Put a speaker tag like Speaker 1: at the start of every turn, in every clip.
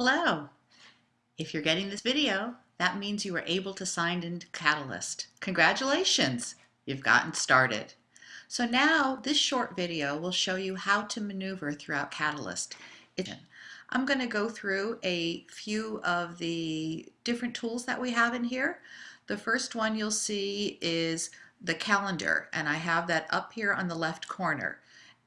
Speaker 1: Hello. If you're getting this video, that means you were able to sign into Catalyst. Congratulations, you've gotten started. So now this short video will show you how to maneuver throughout Catalyst. I'm going to go through a few of the different tools that we have in here. The first one you'll see is the calendar and I have that up here on the left corner.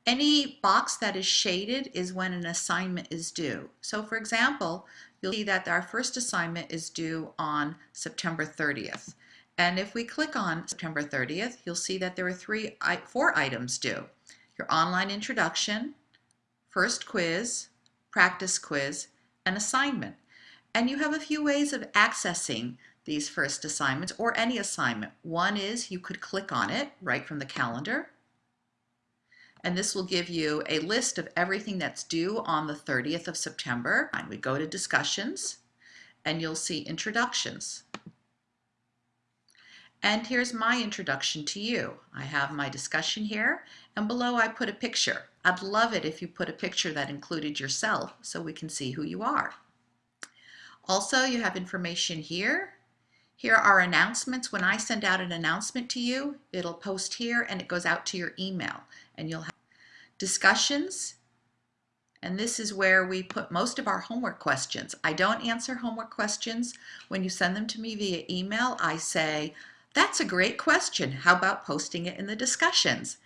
Speaker 1: Any box that is shaded is when an assignment is due. So for example, you'll see that our first assignment is due on September 30th. And if we click on September 30th, you'll see that there are three, four items due. Your online introduction, first quiz, practice quiz, and assignment. And you have a few ways of accessing these first assignments or any assignment. One is you could click on it right from the calendar and this will give you a list of everything that's due on the 30th of September. And we go to discussions and you'll see introductions. And here's my introduction to you. I have my discussion here and below I put a picture. I'd love it if you put a picture that included yourself so we can see who you are. Also, you have information here. Here are announcements. When I send out an announcement to you, it'll post here and it goes out to your email and you'll discussions. And this is where we put most of our homework questions. I don't answer homework questions. When you send them to me via email, I say, that's a great question. How about posting it in the discussions?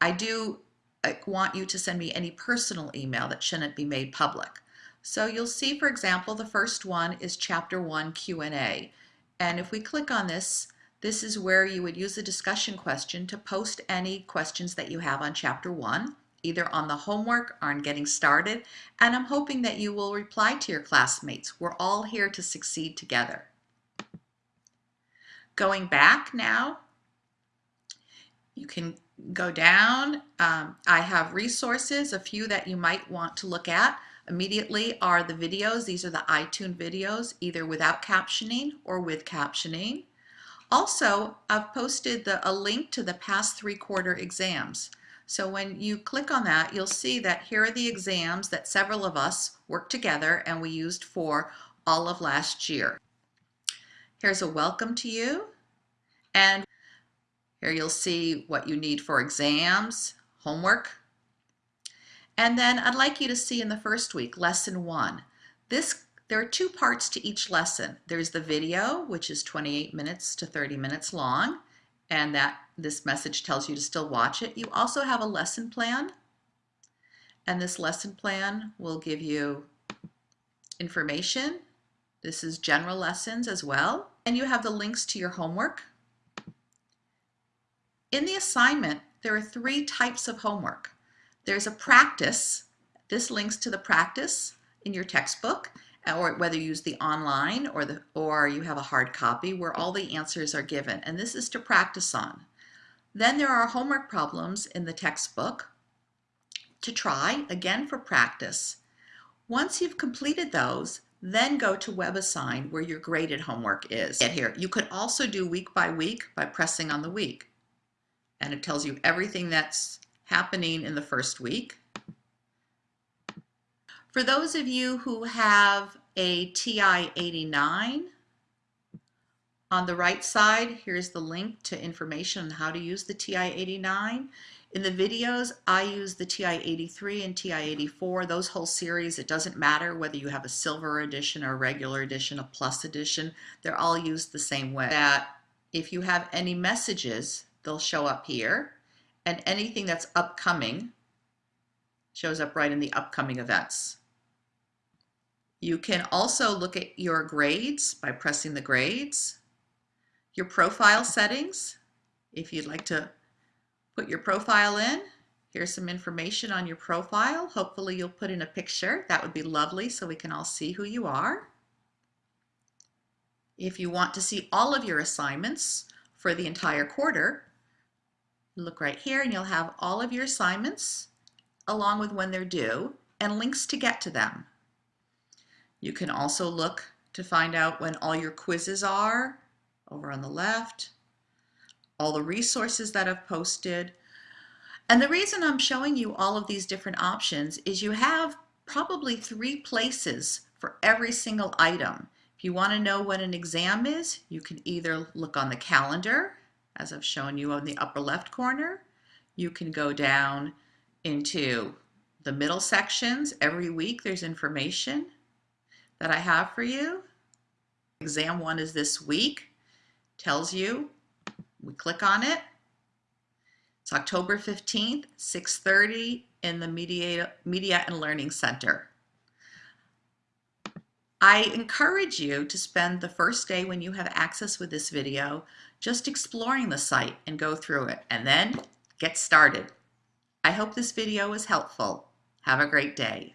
Speaker 1: I do uh, want you to send me any personal email that shouldn't be made public. So you'll see, for example, the first one is Chapter 1 Q&A. And if we click on this, this is where you would use the discussion question to post any questions that you have on Chapter 1 either on the homework or on getting started, and I'm hoping that you will reply to your classmates. We're all here to succeed together. Going back now, you can go down. Um, I have resources, a few that you might want to look at. Immediately are the videos. These are the iTunes videos, either without captioning or with captioning. Also, I've posted the, a link to the past three quarter exams. So when you click on that, you'll see that here are the exams that several of us worked together and we used for all of last year. Here's a welcome to you. And here you'll see what you need for exams, homework. And then I'd like you to see in the first week, lesson one. This there are two parts to each lesson. There's the video, which is 28 minutes to 30 minutes long, and that this message tells you to still watch it. You also have a lesson plan, and this lesson plan will give you information. This is general lessons as well, and you have the links to your homework. In the assignment, there are three types of homework. There's a practice. This links to the practice in your textbook, uh, or whether you use the online or the or you have a hard copy where all the answers are given and this is to practice on. Then there are homework problems in the textbook to try again for practice. Once you've completed those then go to WebAssign where your graded homework is. Get here. You could also do week by week by pressing on the week and it tells you everything that's happening in the first week for those of you who have a TI-89, on the right side, here's the link to information on how to use the TI-89. In the videos, I use the TI-83 and TI-84. Those whole series, it doesn't matter whether you have a silver edition or a regular edition, a plus edition, they're all used the same way. That if you have any messages, they'll show up here, and anything that's upcoming shows up right in the upcoming events. You can also look at your grades by pressing the grades, your profile settings, if you'd like to put your profile in. Here's some information on your profile. Hopefully you'll put in a picture. That would be lovely so we can all see who you are. If you want to see all of your assignments for the entire quarter, look right here and you'll have all of your assignments along with when they're due and links to get to them. You can also look to find out when all your quizzes are over on the left, all the resources that I've posted. And the reason I'm showing you all of these different options is you have probably three places for every single item. If you want to know what an exam is, you can either look on the calendar, as I've shown you on the upper left corner. You can go down into the middle sections. Every week there's information that I have for you. Exam one is this week, tells you, we click on it. It's October 15th, 6.30 in the Media, Media and Learning Center. I encourage you to spend the first day when you have access with this video just exploring the site and go through it and then get started. I hope this video was helpful. Have a great day.